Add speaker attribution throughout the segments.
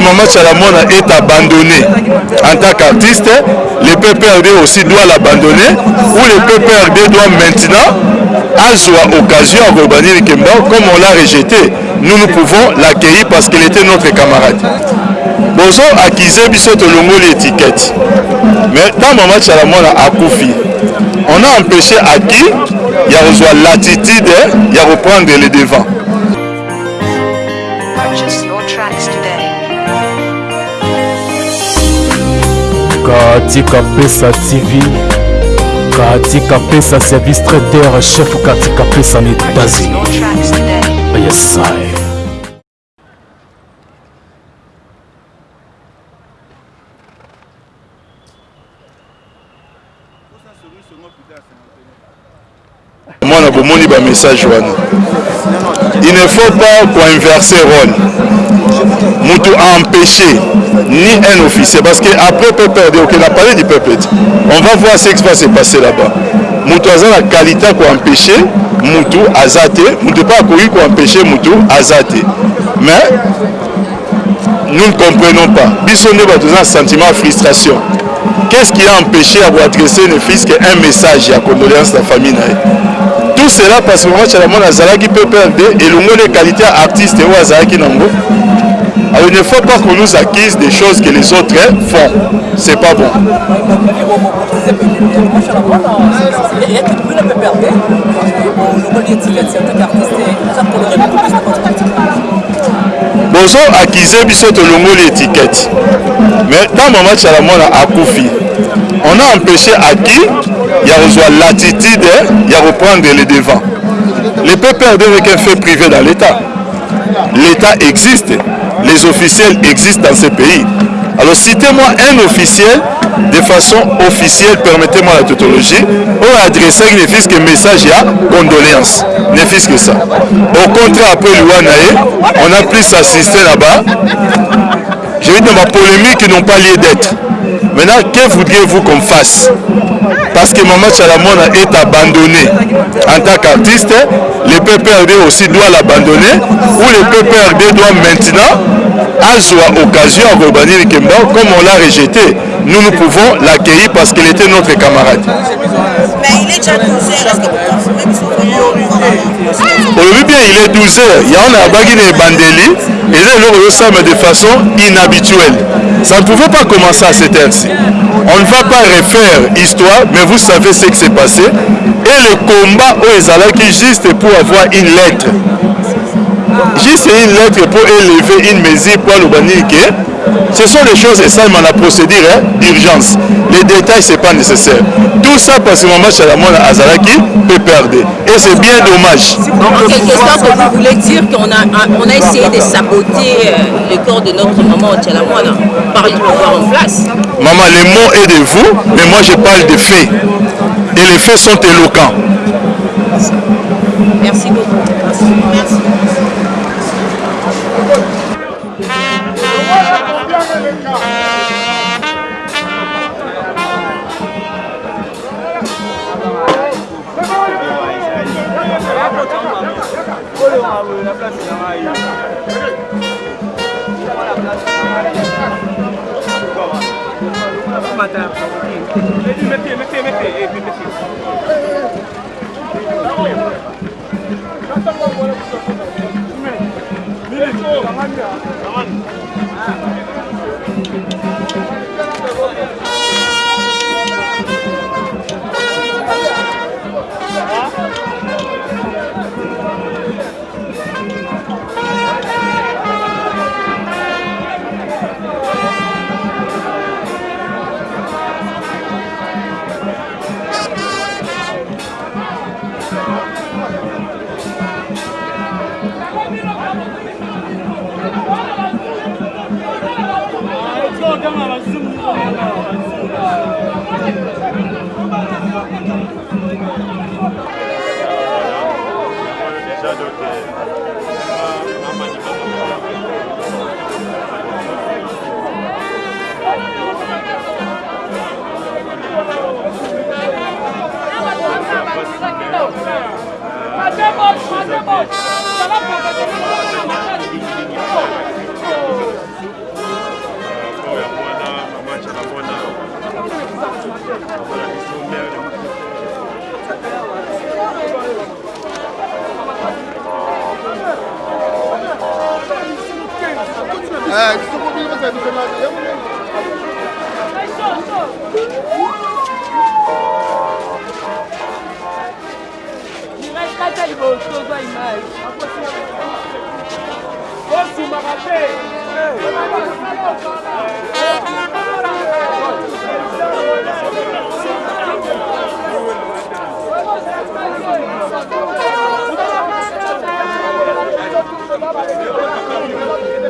Speaker 1: Maman Chalamon a est abandonné en tant qu'artiste. Le PPRD aussi doit l'abandonner ou le PPRD doit maintenant avoir occasion à Robani Kemba comme on l'a rejeté. Nous, nous pouvons l'accueillir parce qu'il était notre camarade. Bozo acquisait Bissoto Longo l'étiquette. Mais dans Maman Chalamon a Koufi, on a empêché à qui il y a l'attitude, il y a reprendre les devants. katika pesa tv katika pesa service traiter chef katika pesa na etats-unis yesaye mwana bomoni bamessage wana il ne faut pas koinverse role Moutou a empêché ni un officier, parce qu'après peut perdre, ok, la palais du peuple. On va voir ce qui va se passer là-bas. Moutou a la qualité pour empêcher Moutou Azate, Moutou pas courir pour empêcher Moutou Azate. Mais nous ne comprenons pas. Bissonne a un sentiment de frustration. Qu'est-ce qui a empêché à vous adresser ne fils qu'un message à condoléances à la famille Tout cela parce que moi, je suis à la mona Zalaki PPRD et le mot de qualité artiste et Azalaki Nango. Alors ah, il ne faut pas qu'on nous acquise des choses que les autres font. C'est pas bon. bozo akize biso tolongoli étiquette mais ntango match ala mwana akufi on a empêché aki ya kozwa latitude ya koprendre le devant le peut perdre avec un fait privé dans l'état l'état existe les officiels existent dans ces pays. Alors citez-moi un officiel de façon officielle, permettez-moi la tautologie, ou adresser ne fils que message à condoléances, ne fils que ça. Au contraire, après l'Ouanae, on a plus assisté là-bas. J'ai eu dans ma polémique qui n'ont pas lieu d'être. Maintenant, que voudriez-vous qu'on fasse Parce que Maman Chalamona est abandonné. En tant qu'artiste, le PPRD aussi doit l'abandonner, ou le PPRD doit maintenant azwa occasion à rebanir Kemba, comme on l'a rejeté, nous, nous pouvons l'accueillir parce qu'il était notre camarade. Mais il est déjà 12 heures, olobi bien il est 12 heures yango na yabaki na ebandeli eza eloko ozosalama de façon inhabituelle ça ne pouvait pas commencer à cette heure-ci on ne va pas refaire histoire mais vous savez ce qui s'est passé et le combat oyo ezalaki juste pour avoir une lettre juste une lettre pour élever une maison pour que Ce sont des choses seulement la procédure hein, d'urgence. Les détails, ce n'est pas nécessaire. Tout ça parce que Maman Chalamon Azaraki peut perdre. Et c'est bien dommage. Donc, en quelque sorte, vous voulez dire qu'on a, on a essayé de saboter euh, le corps de notre maman Chalamon par le pouvoir en place Maman, les mots est de vous, mais moi je parle des faits. Et les faits sont éloquents. la e la Bahía. m e t t e u s t t e z n Matemos, matemos. É, isso é problema do Fernando. Eu não Vai ficar até de gostoso a imagem. Ô, Silma, batei! Thank you.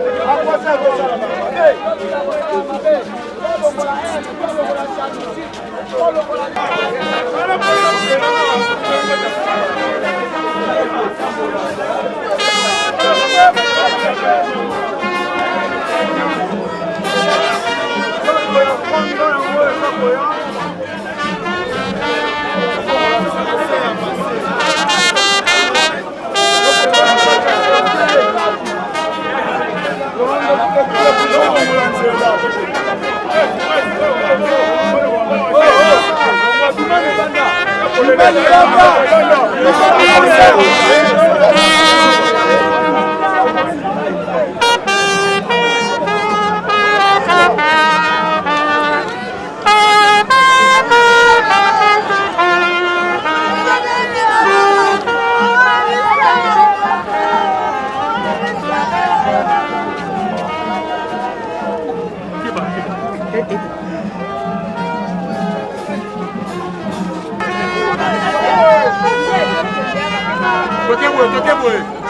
Speaker 1: Vamos, Broadway.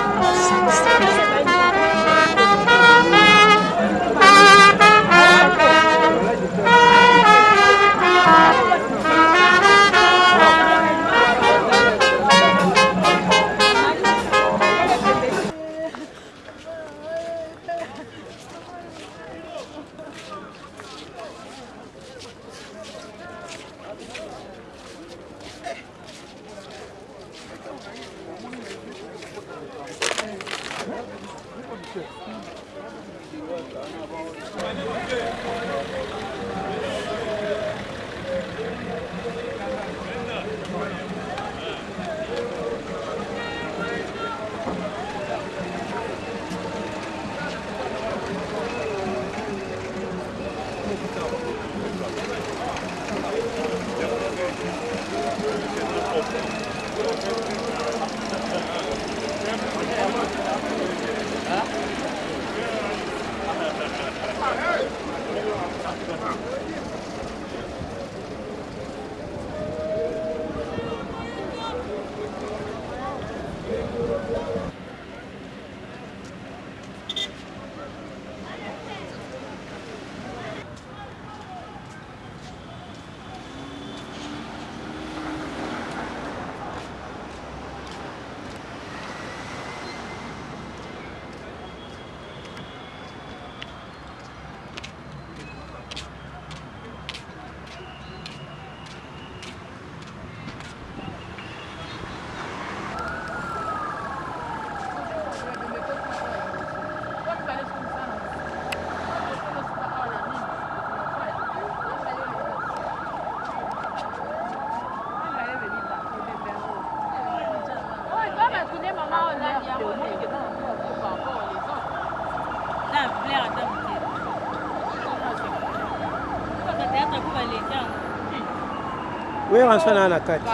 Speaker 1: oyeba nsona na kati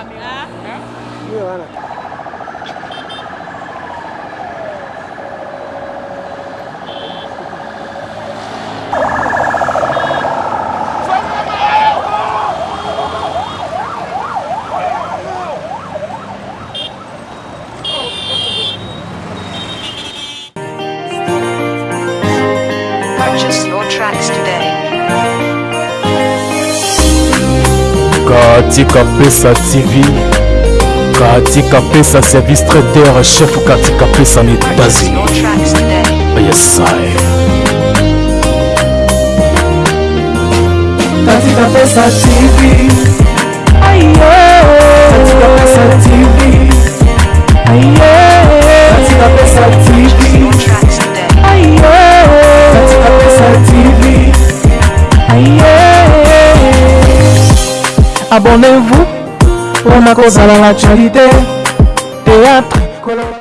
Speaker 1: oyeba na kati katika pesa tv katika pesa service traiteur chef katika pesa na etats-unis yesae katika pesa tv Ayo. abonnez-vous mpona kozala na charité théâtre